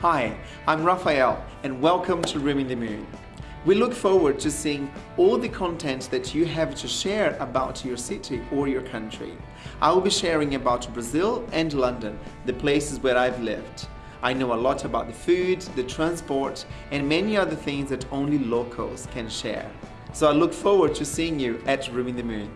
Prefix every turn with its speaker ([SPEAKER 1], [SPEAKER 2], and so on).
[SPEAKER 1] Hi, I'm Raphael and welcome to Room in the Moon. We look forward to seeing all the content that you have to share about your city or your country. I will be sharing about Brazil and London, the places where I've lived. I know a lot about the food, the transport and many other things that only locals can share. So I look forward to seeing you at Room in the Moon.